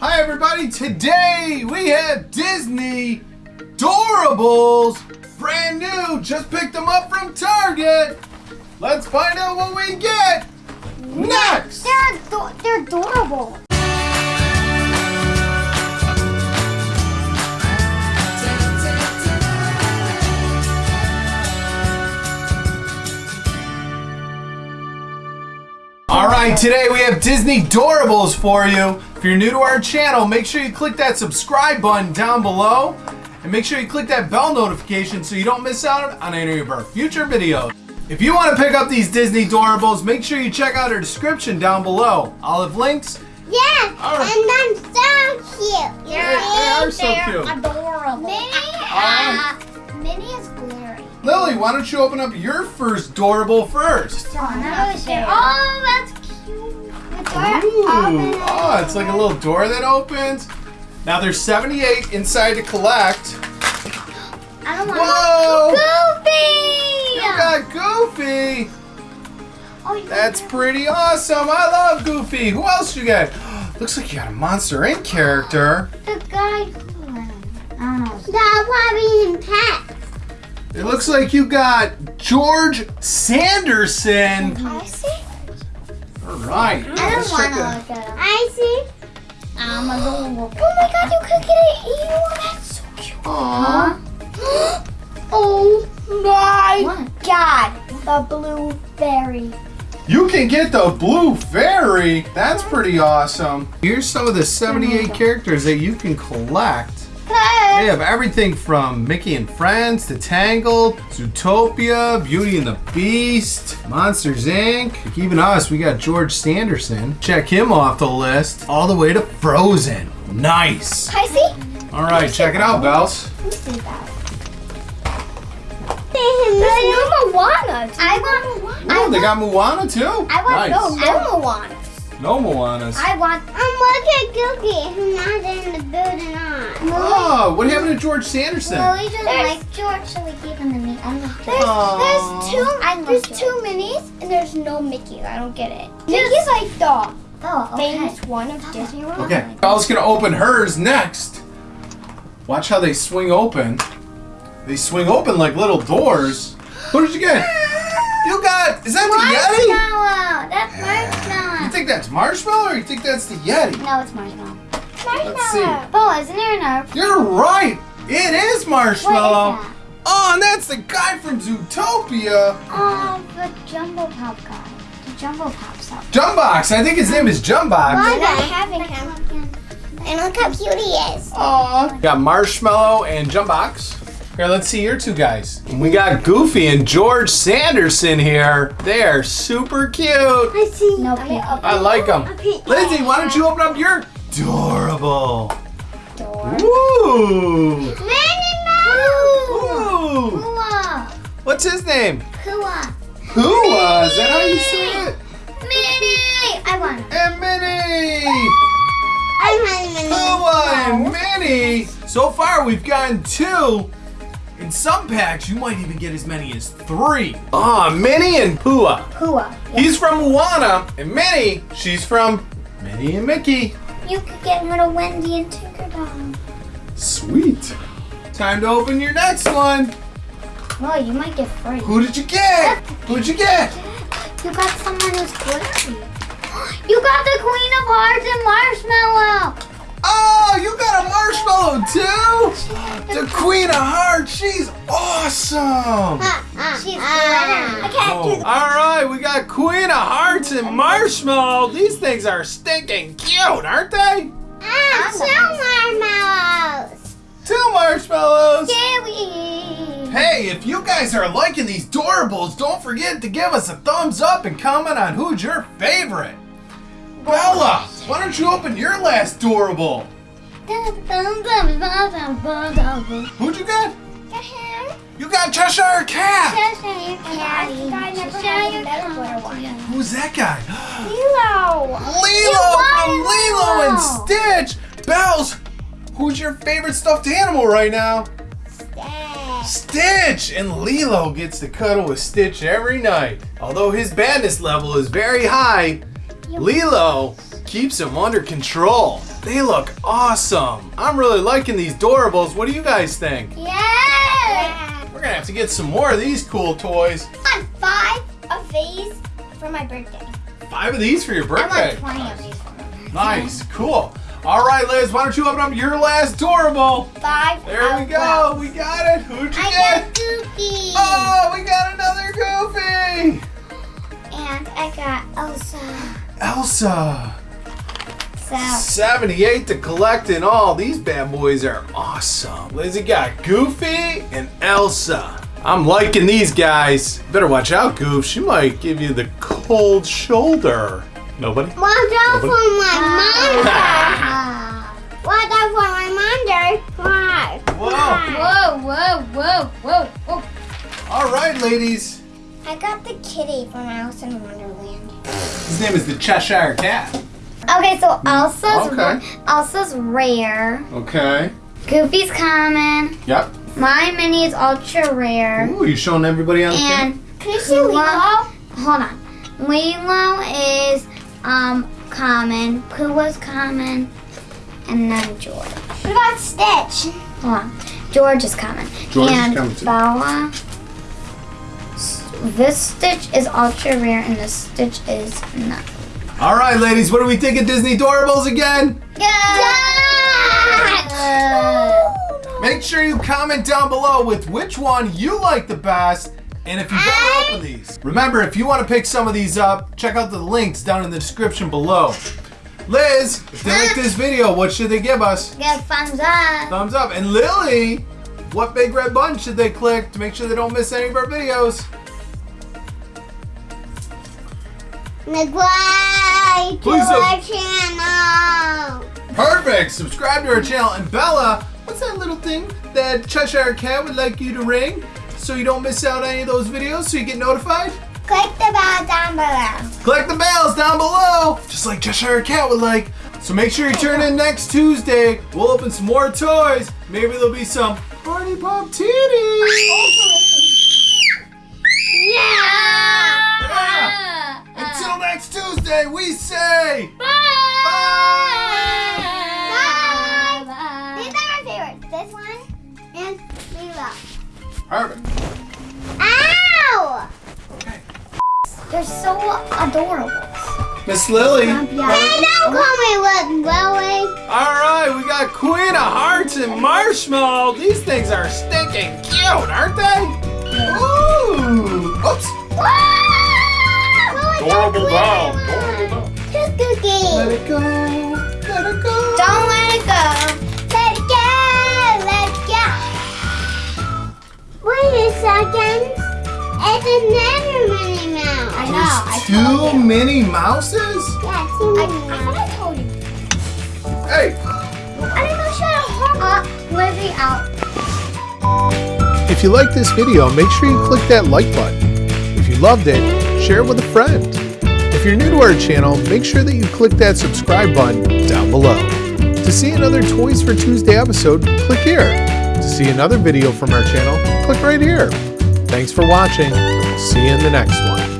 Hi everybody, today we have Disney Doorables, brand new, just picked them up from Target. Let's find out what we get next. They're they're adorable. All right, today we have Disney Doorables for you. If you're new to our channel, make sure you click that subscribe button down below and make sure you click that bell notification so you don't miss out on any of our future videos. If you want to pick up these Disney Doorables, make sure you check out our description down below. I'll have links. Yes, All right. and I'm so cute. They- they are so cute. adorable. Minnie, Uh, Minnie is glary. Lily, why don't you open up your first Doorable first? Oh, that's cute. The door Ooh, oh, it's like a little door that opens. Now there's 78 inside to collect. I don't want Whoa! Goofy. You got Goofy. Oh, That's pretty awesome. I love Goofy. Who else you got? Looks like you got a Monster Inc. character. the guy. I don't know. That's probably in pet. It looks like you got George Sanderson. I see. All right. I don't want to it. look at him. I see. I'm adorable. Oh my god, you could get an eel. That's so cute. Aw. oh my god. The blueberry. You can get the Blue Fairy. That's pretty awesome. Here's some of the 78 characters that you can collect. They have everything from Mickey and Friends to Tangled, Zootopia, Beauty and the Beast, Monsters Inc. Even us, we got George Sanderson. Check him off the list. All the way to Frozen. Nice. I see. All right, check it out, Bells. Let me see that. There's no Moana. I want Moana. Oh, they got Moana too. I want nice. no, no Moana. No Moanas. I want. I'm look at Googie, who's not in the building on. Oh, what happened to George Sanderson? Lily doesn't like George, so we gave him to me. I love George. Aw. There's, there's two. I there's George. two Minnies, and there's no Mickey. I don't get it. Mickey's like the Oh, okay. famous one of Disney World. Okay, Belle's gonna open hers next. Watch how they swing open. They swing open like little doors. What did you get? You got, is that the Yeti? Marshmallow. That's You marshmallow. think that's marshmallow or you think that's the Yeti? No, it's marshmallow. Let's see. Bo, isn't there an You're right. It is marshmallow. What is that? Oh, and that's the guy from Zootopia. Oh, the Jumbo Pop guy. The Jumbo Pop stuff. Jumbeaux. I think his name is Jumbeaux. I'm not having him. And look how cute he is. Aw. Got Marshmallow and Jumbeaux. Here, let's see your two guys. We got Goofy and George Sanderson here. They are super cute. I see. No I. I like them. Okay. Lindsay, why don't you open up your adorable? Door. Ooh. Minnie Mouse. Ooh. Kua. What's his name? Kua. Hua. Is that how you say it? Minnie. I want. And Minnie. I'm Minnie. Hua and Minnie. So far, we've gotten two. In some packs, you might even get as many as three. Ah, Minnie and Pua. Kua. He's from Moana, and Minnie, she's from Minnie and Mickey. You could get little Wendy and Tinkerbell. Sweet. Time to open your next one. Well, you might get free. Who did you get? Who'd you get? You got someone who's glittery. You got the Queen of Hearts and Marshmallow. Oh, you got a marshmallow too? The Queen of Hearts, she's awesome. She's glittery. I can't do Oh, all right, we got Queen of Hearts and Marshmallow. These things are stinking cute, aren't they? Ah, two marshmallows. Two marshmallows. Scary. Hey, if you guys are liking these Doorables, don't forget to give us a thumbs up and comment on who's your favorite. Bella, why don't you open your last Doorable? Who'd you get? You got Cheshire Cat. Who's that guy? Lilo Lilo from Lilo and Stitch. Bells, who's your favorite stuffed animal right now? Stitch! And Lilo gets to cuddle with Stitch every night. Although his badness level is very high, Lilo keeps him under control. They look awesome. I'm really liking these Doorables. What do you guys think? Yeah. Gonna have to get some more of these cool toys. I want five of these for my birthday. Five of these for your I birthday. want 20 of these for my birthday. Nice, cool. All right, Liz, why don't you open up your last Doorable? Five. There we go. those. We got it. Who'd you I get? got Goofy. Oh, we got another Goofy. And I got Elsa. Elsa. So 78 to collect in all. These bad boys are awesome. Lizzie got Goofy and Elsa. I'm liking these guys. Better watch out, Goof. She might give you the cold shoulder. Nobody? watch out Nobody? for my mother. watch out for my mother. Why? Whoa. Whoa, whoa, whoa, whoa, whoa. All right, ladies. I got the kitty from Alice in Wonderland. His name is the Cheshire Cat. Okay, so Elsa's Okay. Elsa's rare. Okay. Goofy's common. Yep. My Minnie is ultra rare. Ooh, you showing everybody on the camera? And can you see Lilo? Hold on. Lilo is um common. Pua's common, and then George. What about Stitch? Hold on. George is common. George is and common too. Bella. This Stitch is ultra rare, and this Stitch is not. All right, ladies, what do we think of Disney Doorables again? Yeah. Make sure you comment down below with which one you like the best and if you've ever opened these. Remember, if you want to pick some of these up, check out the links down in the description below. Liz, if they like this video, what should they give us? Get thumbs up. Thumbs up. And Lily, what big red button should they click to make sure they don't miss any of our videos? Subscribe Please our channel. Perfect. Subscribe to our channel. And Bella, what's that little thing that Cheshire Cat would like you to ring so you don't miss out on any of those videos so you get notified? Click the bell down below. Click the bells down below, just like Cheshire Cat would like. So make sure you turn in next Tuesday. We'll open some more toys. Maybe there'll be some Party Pop titties. Yeah. Yeah. Until next Tuesday, we say Bye. Bye. These are my favorites. This one and Lilo. perfect. Ow! Okay. They're so adorable. Miss Lily. Hey, don't call me Lily. All right, we got Queen of Hearts and Marshmallow. These things are stinking cute, aren't they? Another Minnie Mouse. I know. I told Two you. Minnie Mouses? Yeah, two Minnie I, I thought I told you. Hey. I didn't know she had a heart. Uh, out. If you like this video, make sure you click that like button. If you loved it, share it with a friend. If you're new to our channel, make sure that you click that subscribe button down below. To see another Toys for Tuesday episode, click here. To see another video from our channel, click right here. Thanks for watching. See you in the next one.